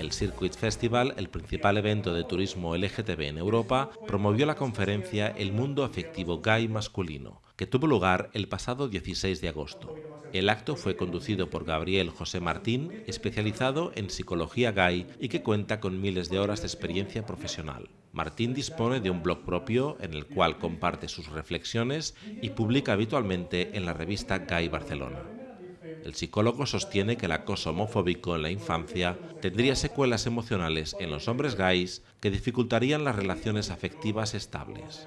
El Circuit Festival, el principal evento de turismo LGTB en Europa, promovió la conferencia El mundo afectivo gay masculino, que tuvo lugar el pasado 16 de agosto. El acto fue conducido por Gabriel José Martín, especializado en psicología gay y que cuenta con miles de horas de experiencia profesional. Martín dispone de un blog propio en el cual comparte sus reflexiones y publica habitualmente en la revista Gay Barcelona. El psicólogo sostiene que el acoso homofóbico en la infancia tendría secuelas emocionales en los hombres gays que dificultarían las relaciones afectivas estables.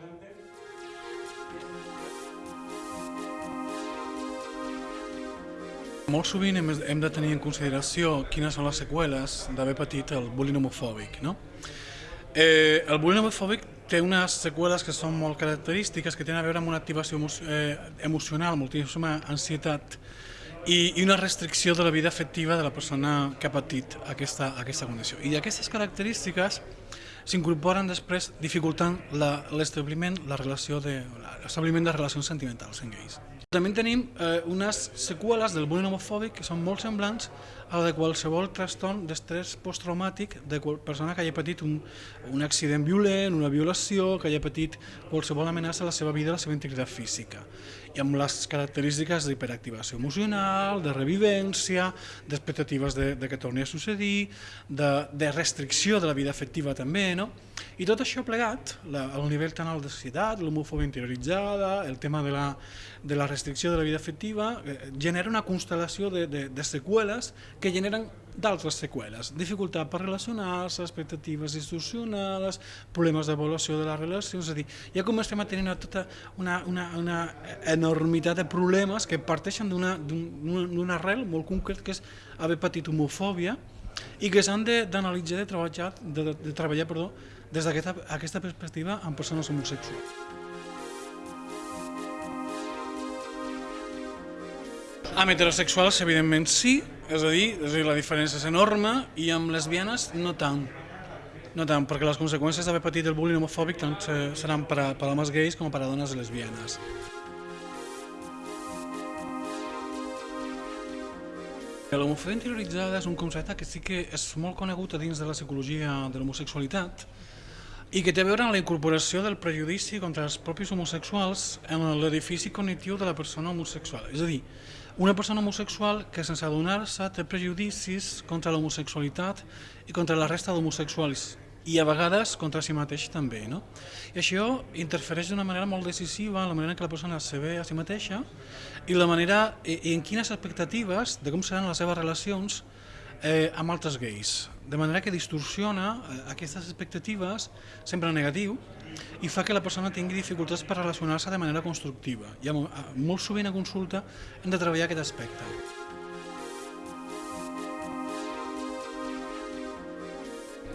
Molt sovint hem, hem de tenir en consideració quines són les seqüeles d'haver patit el bullying homofòbic. No? Eh, el bullying homofòbic té unes seqüeles que són molt característiques, que tenen a veure amb una activació emo eh, emocional, moltíssima ansietat i, i una restricció de la vida afectiva de la persona que ha patit aquesta, aquesta condició. I aquestes característiques s'incorporen després dificultant l'establiment la, la relació de l'establiment de relacions sentimentals en gais. També tenim eh, unes seqüeles del bullying homofòbic que són molt semblants a la de qualsevol trastorn d'estrès posttraumàtic de persona que hagi patit un, un accident violent, una violació, que hagi patit qualsevol amenaça a la seva vida, a la seva integritat física i amb les característiques d'hiperactivació emocional, de revivència, d'expectatives de, de que torni a succeir, de, de restricció de la vida afectiva també, no? I tot això plegat, la, el nivell tan alt de societat, l'homofòbia interioritzada, el tema de la, de la restricció de la vida afectiva, eh, genera una constel·lació de, de, de seqüeles que generen d'altres seqüeles, dificultat per relacionar-se, expectatives institucionals, problemes d'avaluació de les relacions, és a dir, ja comencem a tenir tota una, una, una enormitat de problemes que parteixen d'una arrel molt concret que és haver patit homofòbia i que s'han d'analitzar, de, de treballar, de, de, treballar perdó, des d'aquesta aquesta perspectiva amb persones homosexuals. Amb heterosexuals, evidentment, sí, és a dir, és a dir la diferència és enorme, i amb lesbianes no tant. No tant, perquè les conseqüències d'haver patit el bullying homofòbic tant seran per a, per a homes gais com per a dones lesbianes. L'homofòbia interioritzada és un concepte que sí que és molt conegut a dins de la psicologia de l'homosexualitat i que té a veure amb la incorporació del prejudici contra els propis homosexuals en l'edifici cognitiu de la persona homosexual. És a dir, una persona homosexual que sense adonar-se té prejudicis contra l'homosexualitat i contra la resta d'homosexuals i a vegades contra si mateix també. No? I això interfereix d'una manera molt decisiva en la manera en què la persona se ve a si mateixa i la manera i, en quines expectatives de com seran les seves relacions eh, amb altres gais. De manera que distorsiona eh, aquestes expectatives sempre negatiu i fa que la persona tingui dificultats per relacionar-se de manera constructiva. I molt sovint a consulta hem de treballar aquest aspecte.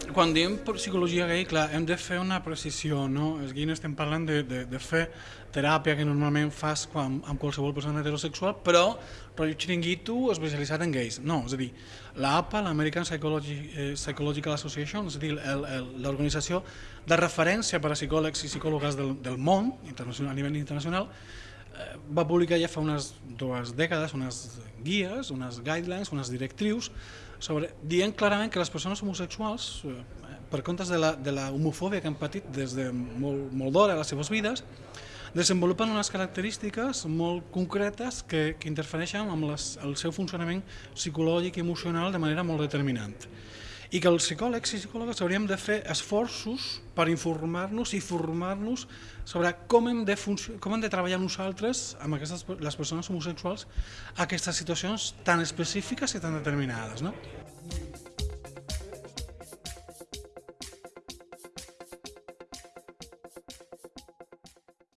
Quan diem psicologia gay, clar, hem de fer una precisió, no? És no estem parlant de, de, de fer teràpia que normalment fas quan, amb qualsevol persona heterosexual, però rotllo xiringuito especialitzat en gais. No, és a dir, l'APA, l'American Psychology, eh, Psychological Association, és a dir, l'organització de referència per a psicòlegs i psicòlogues del, del món, internacional, a nivell internacional, va publicar ja fa unes dues dècades unes guies, unes guidelines, unes directrius sobre, dient clarament que les persones homosexuals, eh, per comptes de la, de la homofòbia que han patit des de molt, molt d'hora a les seves vides, desenvolupen unes característiques molt concretes que, que interfereixen amb les, el seu funcionament psicològic i emocional de manera molt determinant i que els psicòlegs i psicòlogues hauríem de fer esforços per informar-nos i formar-nos sobre com hem, de com hem de treballar nosaltres amb aquestes, les persones homosexuals aquestes situacions tan específiques i tan determinades. No?